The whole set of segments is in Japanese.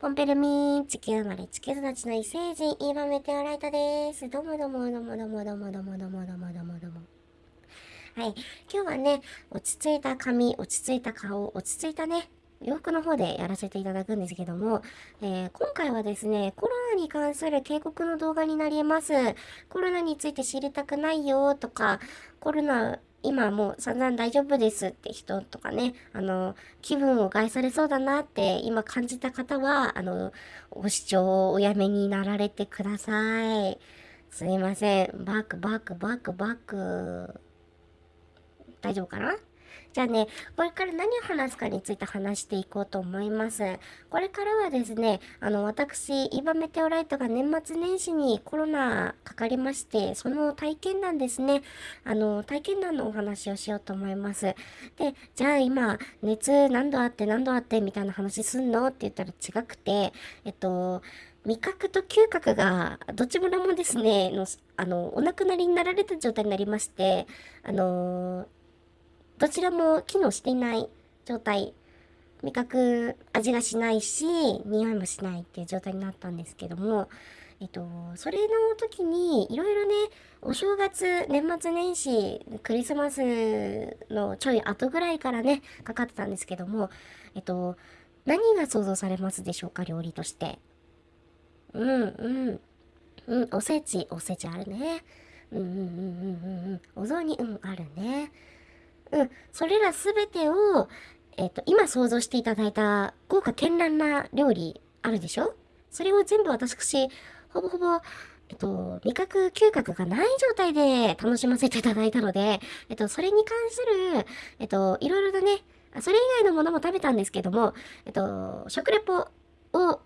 ポンペルミー、地球生まれ、地球育ちの異星人、イーバメテオライトです。どうもどうもどうもどうもどうもどうもどうもどうもどうもども。はい。今日はね、落ち着いた髪、落ち着いた顔、落ち着いたね、洋服の方でやらせていただくんですけども、えー、今回はですね、コロナに関する警告の動画になります。コロナについて知りたくないよとか、コロナ今もう散々大丈夫ですって人とかね、あの、気分を害されそうだなって今感じた方は、あの、ご視聴をおやめになられてください。すいません。バックバックバックバック。大丈夫かな？じゃあね、これから何を話すかについて話していこうと思います。これからはですね、あの、私、イバメテオライトが年末年始にコロナかかりまして、その体験談ですね、あの、体験談のお話をしようと思います。で、じゃあ今、熱何度あって何度あってみたいな話すんのって言ったら違くて、えっと、味覚と嗅覚がどちらもですね、のあの、お亡くなりになられた状態になりまして、あのーどちらも機能していない状態。味覚、味がしないし、匂いもしないっていう状態になったんですけども、えっと、それの時に、いろいろね、お正月、年末年始、クリスマスのちょい後ぐらいからね、かかってたんですけども、えっと、何が想像されますでしょうか、料理として？うん、うん。うん、おせち、おせちあるね。うん、うん、うん、うん、うん。お雑煮、うん、あるね。うん、それらすべてを、えっ、ー、と、今想像していただいた豪華絢爛な料理あるでしょ？それを全部私、ほぼほぼ、えっと、味覚、嗅覚がない状態で楽しませていただいたので、えっと、それに関する、えっと、いろいろなね、それ以外のものも食べたんですけども、えっと、食レポを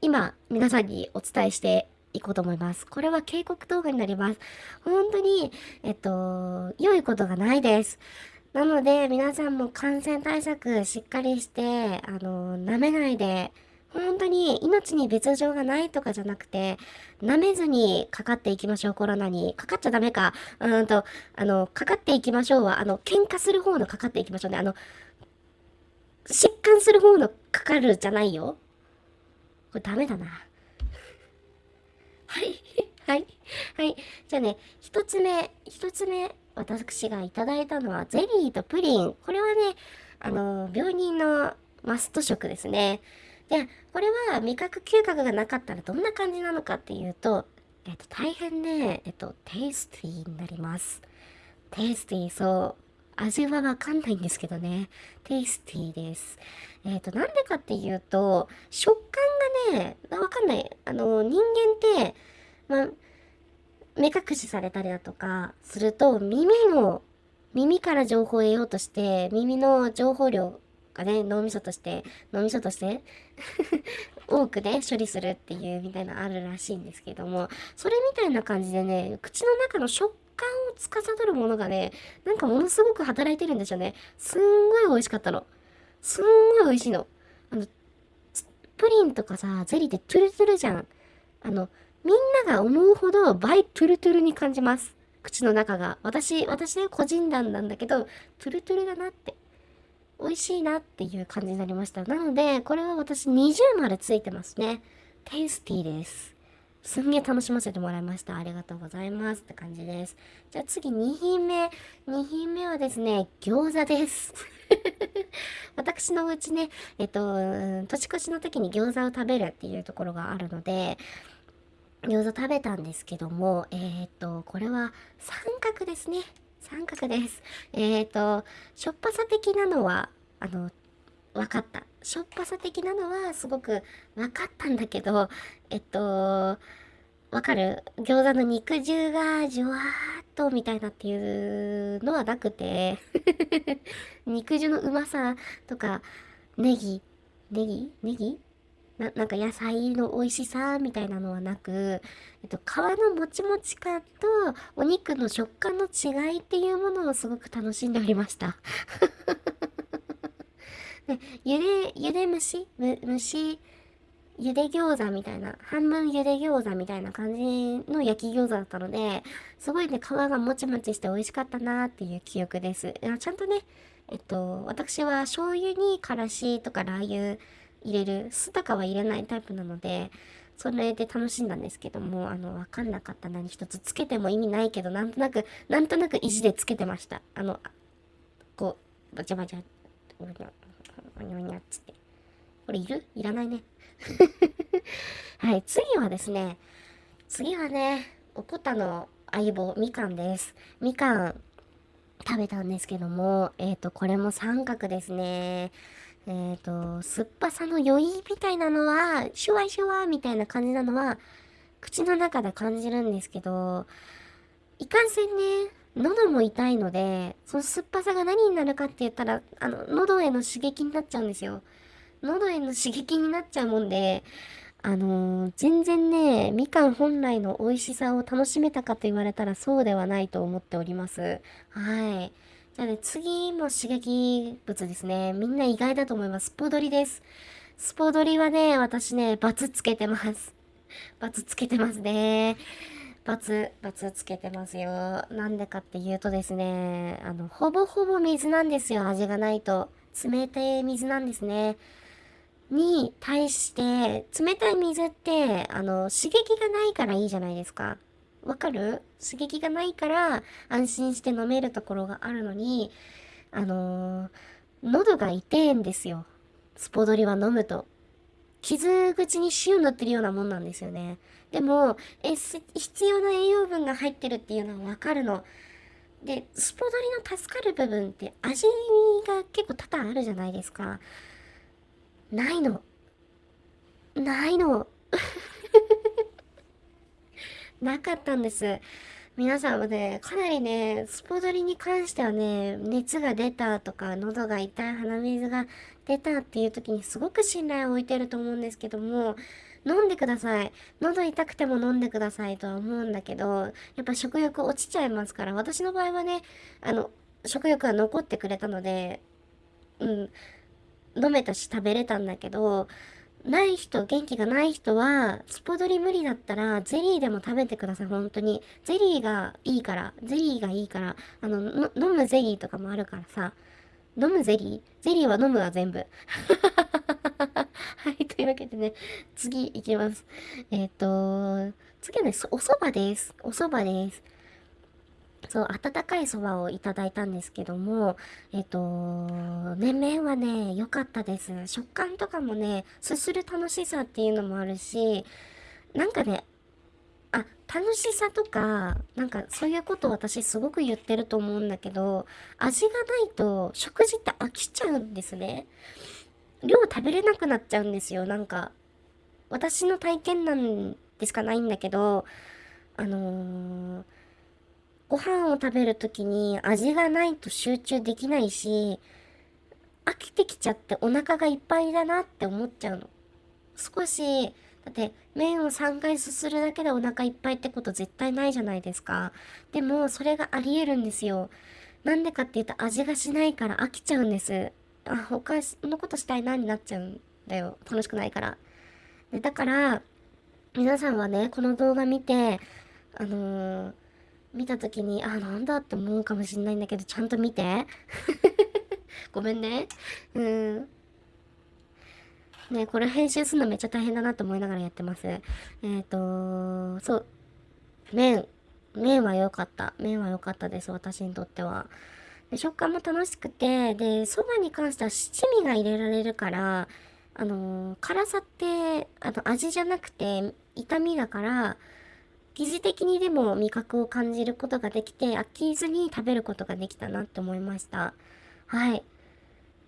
今、皆さんにお伝えしていこうと思います。これは警告動画になります。本当に、えっと、良いことがないです。なので、皆さんも感染対策しっかりして、あの、舐めないで、本当に命に別状がないとかじゃなくて、舐めずにかかっていきましょう、コロナに。かかっちゃダメか。うんと、あの、かかっていきましょうは、あの、喧嘩する方のかかっていきましょうね。あの、疾患する方のかかるじゃないよ。これダメだな。はい。はい。はい。じゃあね、一つ目、一つ目、私がいただいたのはゼリーとプリン。これはね、あの、病人のマスト食ですね。で、これは味覚嗅覚がなかったらどんな感じなのかっていうと、えっと、大変ね、えっと、テイスティーになります。テイスティー、そう。味はわかんないんですけどね。テイスティーです。えっ、と、なんでかっていうと、食感ね、わかんない。あの、人間って、ま、目隠しされたりだとかすると、耳の、耳から情報を得ようとして、耳の情報量がね、脳みそとして、脳みそとして 多くね、処理するっていうみたいなあるらしいんですけども、それみたいな感じでね、口の中の食感を司るものがね、なんかものすごく働いてるんですよね。すんごい美味しかったの。すんごい美味しいの。あの、プリンとかさ、ゼリーってトゥルトゥルじゃん。あの、みんなが思うほど倍トゥルトゥルに感じます。口の中が。私、私ね、個人談なんだけど、トゥルトゥルだなって。美味しいなっていう感じになりました。なので、これは私20丸ついてますね。テイスティーです。すんげえ楽しませてもらいました。ありがとうございますって感じです。じゃあ次2品目。2品目はですね、餃子です。私のうちね、えっと、年越しの時に餃子を食べるっていうところがあるので、餃子食べたんですけども、えー、っと、これは三角ですね。三角です。えー、っと、しょっぱさ的なのは、あの、分かった。しょっぱさ的なのはすごく分かったんだけど、えっと、わかる？餃子の肉汁がじゅわーっとみたいなっていうのはなくて。肉汁のうまさとか、ネギ、ネギ？ネギ？ななんか野菜の美味しさみたいなのはなく、えっと、皮のもちもち感とお肉の食感の違いっていうものをすごく楽しんでおりました。で、ゆで、ゆで蒸し蒸し、ゆで餃子みたいな、半分ゆで餃子みたいな感じの焼き餃子だったので、すごいね、皮がもちもちして美味しかったなっていう記憶です。ちゃんとね、えっと、私は醤油にからしとかラー油入れる酢とかは入れないタイプなのでそれで楽しんだんですけどもあの分かんなかった何一つつけても意味ないけどなんとなくなんとなく意地でつけてましたあのこうバチャバチャおにゃおにゃおにゃっつってこれいる？いらないね。はい次はですね次はねおこたの相棒みかんです。みかん食べたんですけどもえっ、ー、とこれも三角ですね。えっ、ー、と、酸っぱさの余韻みたいなのは、シュワシュワみたいな感じなのは、口の中で感じるんですけど、いかんせんね、喉も痛いので、その酸っぱさが何になるかって言ったら、あの、喉への刺激になっちゃうんですよ。喉への刺激になっちゃうもんで、あのー、全然ね、みかん本来の美味しさを楽しめたかと言われたらそうではないと思っております。はい。じゃあね、次も刺激物ですね。みんな意外だと思います。スポドリです。スポドリはね、私ね、バツつけてます。バツつけてますね。バツ、バツつけてますよ。なんでかっていうとですね、あの、ほぼほぼ水なんですよ、味がないと。冷たい水なんですね。に対して、冷たい水って、あの、刺激がないからいいじゃないですか。わかる？刺激がないから安心して飲めるところがあるのに、あのー、喉が痛えんですよ。スポドリは飲むと。傷口に塩塗ってるようなもんなんですよね。でも、え、必要な栄養分が入ってるっていうのはわかるの。で、スポドリの助かる部分って味が結構多々あるじゃないですか。ないの。ないの。なかったんです。皆さんはね、かなりね、スポドリに関してはね、熱が出たとか、喉が痛い、鼻水が出たっていう時にすごく信頼を置いてると思うんですけども、飲んでください。喉痛くても飲んでくださいとは思うんだけど、やっぱ食欲落ちちゃいますから、私の場合はね、あの、食欲が残ってくれたので、うん、飲めたし食べれたんだけど、ない人、元気がない人は、スポドリ無理だったら、ゼリーでも食べてください、本当に。ゼリーがいいから、ゼリーがいいから、あの、飲むゼリーとかもあるからさ、飲むゼリー？ゼリーは飲むわ、全部。はい、というわけでね、次行きます。えっ、ー、と、次はね、お蕎麦です。お蕎麦です。そう、温かいそばをいただいたんですけども、えっ、と、ね、麺はね、良かったです。食感とかもね、すする楽しさっていうのもあるし、なんかね、あ、楽しさとか、なんかそういうこと私すごく言ってると思うんだけど、味がないと食事って飽きちゃうんですね。量食べれなくなっちゃうんですよ、なんか。私の体験なんでしかないんだけど、あのーご飯を食べるときに味がないと集中できないし、飽きてきちゃってお腹がいっぱいだなって思っちゃうの。少し、だって麺を3回すするだけでお腹いっぱいってこと絶対ないじゃないですか。でもそれがあり得るんですよ。なんでかって言うと味がしないから飽きちゃうんです。あ、他のことしたいなになっちゃうんだよ。楽しくないから。でだから、皆さんはね、この動画見て、あのー見た時に、あ、なんだって思うかもしんないんだけど、ちゃんと見て。ごめんね。うん。ねこれ編集するのめっちゃ大変だなと思いながらやってます。えっ、ー、とそう。麺。麺は良かった。麺は良かったです、私にとっては。で食感も楽しくて、で、そばに関しては七味が入れられるから、あのー、辛さって、あの、味じゃなくて、痛みだから、疑似的にでも味覚を感じることができて、飽きずに食べることができたなって思いました。はい。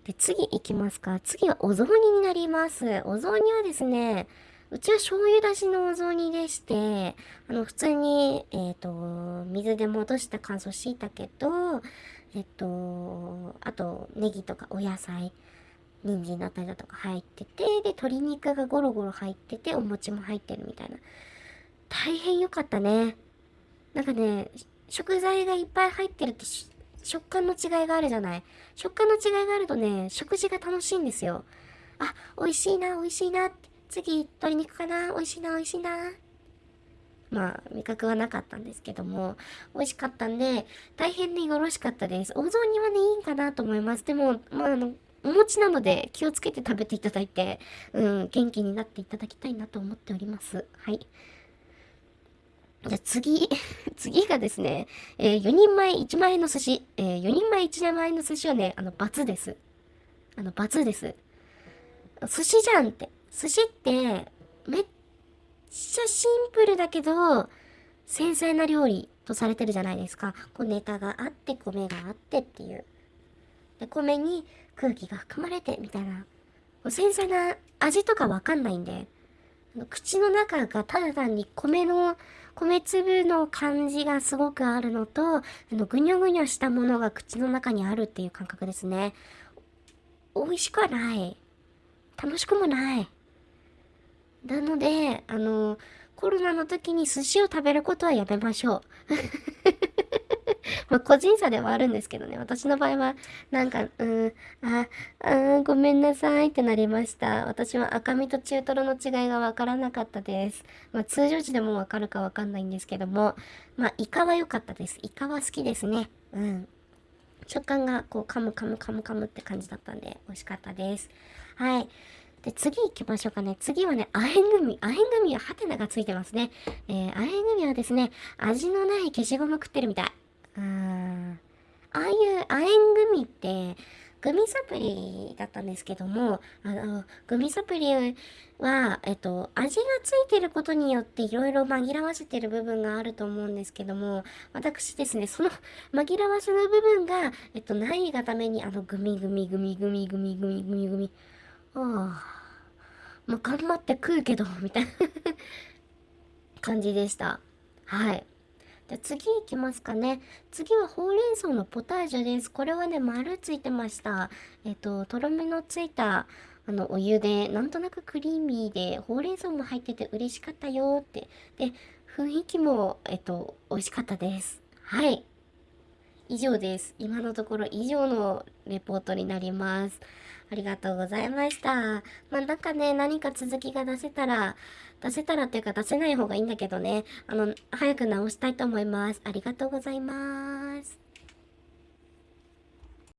で、次行きますか。次はお雑煮になります。お雑煮はですね、うちは醤油だしのお雑煮でして、あの、普通に、えっ、ー、と、水で戻した乾燥しいたけと、えっ、と、あと、ネギとかお野菜、人参だったりだとか入ってて、で、鶏肉がゴロゴロ入ってて、お餅も入ってるみたいな。大変良かったね。なんかね、食材がいっぱい入ってると食感の違いがあるじゃない？食感の違いがあるとね、食事が楽しいんですよ。あ、美味しいな、美味しいな。次、鶏肉かな、美味しいな、美味しいな。まあ、味覚はなかったんですけども、美味しかったんで、大変によろしかったです。お雑煮はね、いいんかなと思います。でも、まあ、あの、お餅なので気をつけて食べていただいて、うん、元気になっていただきたいなと思っております。はい。じゃ次、次がですね、えー、4人前1万円の寿司。えー、4人前1万円の寿司はね、あの、罰です。あの、罰です。寿司じゃんって。寿司って、めっちゃシンプルだけど、繊細な料理とされてるじゃないですか。こうネタがあって、米があってっていう。で、米に空気が含まれてみたいな。繊細な味とかわかんないんで、口の中がただ単に米の、米粒の感じがすごくあるのと、あの、ぐにょぐにょしたものが口の中にあるっていう感覚ですね。美味しくはない。楽しくもない。なので、あの、コロナの時に寿司を食べることはやめましょう。まあ、個人差ではあるんですけどね。私の場合は、なんか、うん、あ、あごめんなさいってなりました。私は赤身と中トロの違いがわからなかったです。まあ、通常時でもわかるかわかんないんですけども、まあ、イカは良かったです。イカは好きですね。うん。食感が、こう、噛む噛む噛む噛むって感じだったんで、美味しかったです。はい。で、次行きましょうかね。次はね、アヘングミ。アヘングミはハテナがついてますね。えー、アヘングミはですね、味のない消しゴム食ってるみたい。うん。ああいう亜鉛グミって、グミサプリだったんですけども、あの、グミサプリは、えっと、味がついてることによっていろいろ紛らわせてる部分があると思うんですけども、私ですね、その紛らわせの部分が、えっと、ないがために、あの、グミグミグミグミグミグミグミグミ、ああ、もう頑張って食うけど、みたいな感じでした。はい。じゃ次行きますかね。次はほうれん草のポタージュです。これはね、丸ついてました。えっと、とろみのついた、あの、お湯で、なんとなくクリーミーで、ほうれん草も入ってて嬉しかったよって。で、雰囲気も、えっと、美味しかったです。はい。以上です。今のところ以上のレポートになります。ありがとうございました。まあ、なんかね、何か続きが出せたら、出せたらっていうか出せない方がいいんだけどね、あの、早く直したいと思います。ありがとうございます。